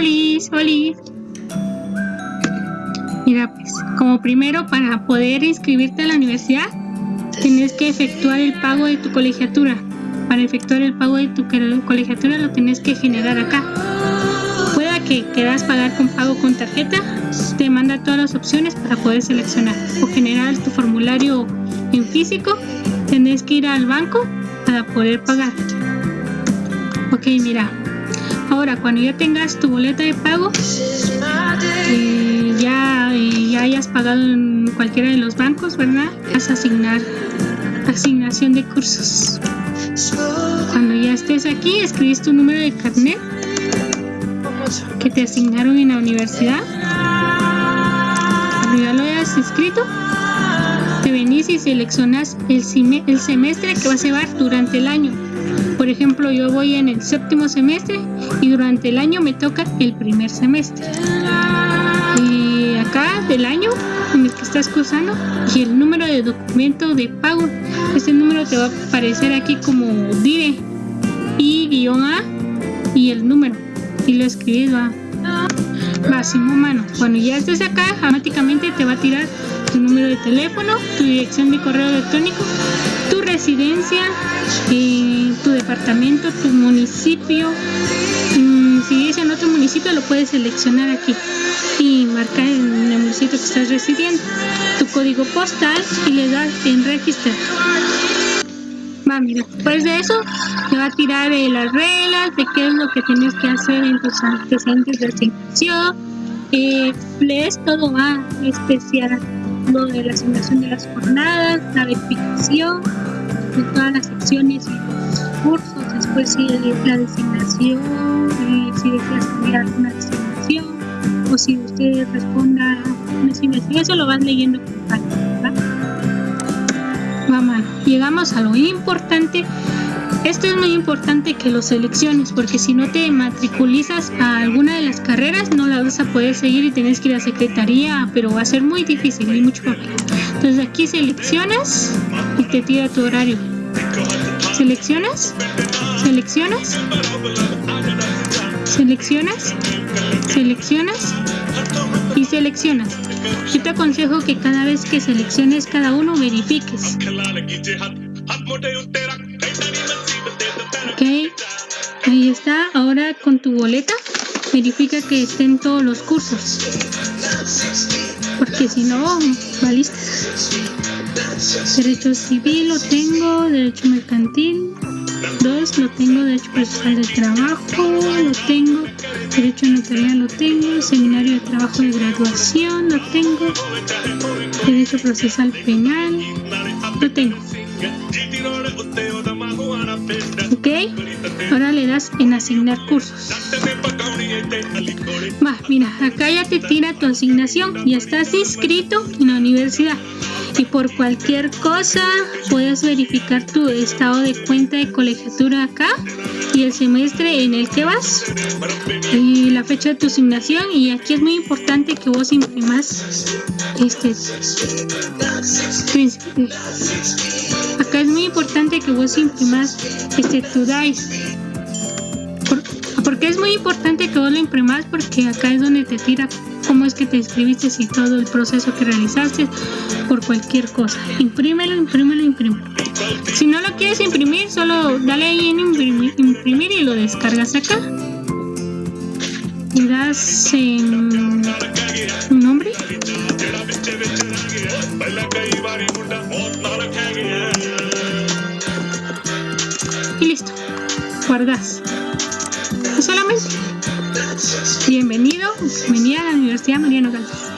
Olis. Mira, pues, como primero para poder inscribirte a la universidad, tienes que efectuar el pago de tu colegiatura. Para efectuar el pago de tu colegiatura lo tienes que generar acá. Pueda que quieras pagar con pago con tarjeta, te manda todas las opciones para poder seleccionar o generar tu formulario en físico. Tienes que ir al banco para poder pagar. Ok, mira. Ahora, cuando ya tengas tu boleta de pago, eh, ya, ya hayas pagado en cualquiera de los bancos, ¿verdad? Vas a asignar asignación de cursos. Cuando ya estés aquí, escribes tu número de carnet que te asignaron en la universidad. Cuando ya lo hayas inscrito, te venís y seleccionas el, el semestre que vas a llevar durante el año. Por ejemplo, yo voy en el séptimo semestre y durante el año me toca el primer semestre. Y acá del año en el que estás cursando y el número de documento de pago. Este número te va a aparecer aquí como DIRE I-A y el número. Y lo escribes va. Va sin mano. Cuando ya estés acá, automáticamente te va a tirar tu número de teléfono, tu dirección de correo electrónico, tu residencia, eh, tu departamento, tu municipio. Mm, si es en otro municipio, lo puedes seleccionar aquí y marcar en el municipio que estás residiendo, tu código postal y le das en registrar. Mira, después de eso te va a tirar eh, las reglas de qué es lo que tienes que hacer en tus antecedentes de asignación. Eh, lees todo va especial de la asignación de las jornadas, la verificación de todas las secciones y los cursos, después si la designación, eh, si deseas cambiar alguna designación o si usted responda una asignación, eso lo vas leyendo con calma, Vamos, llegamos a lo importante esto es muy importante que lo selecciones porque si no te matriculizas a alguna de las carreras no la vas a poder seguir y tienes que ir a secretaría, pero va a ser muy difícil y mucho papel. Entonces aquí seleccionas y te tira tu horario. Seleccionas, seleccionas, seleccionas, seleccionas y seleccionas. Yo te aconsejo que cada vez que selecciones cada uno verifiques. Ok, ahí está. Ahora con tu boleta verifica que estén todos los cursos. Porque si no, valiste. Derecho civil lo tengo, derecho mercantil. Dos, lo tengo, derecho procesal del trabajo, lo tengo, derecho notarial lo tengo, seminario de trabajo de graduación lo tengo, derecho procesal penal, lo tengo. Ok, ahora le das en asignar cursos. Va, mira, acá ya te tira tu asignación, ya estás inscrito en la universidad. Y por cualquier cosa puedes verificar tu estado de cuenta de colegiatura acá y el semestre en el que vas. Y la fecha de tu asignación. Y aquí es muy importante que vos imprimas este es muy importante que vos imprimas este tu DICE porque es muy importante que vos lo imprimas porque acá es donde te tira cómo es que te inscribiste y todo el proceso que realizaste por cualquier cosa. Imprímelo, imprímelo, imprímelo. Si no lo quieres imprimir, solo dale ahí en imprimir, imprimir y lo descargas acá. Y das en listo. Guardas. Solamente. Bienvenido, bienvenida a la Universidad Mariano Galvez.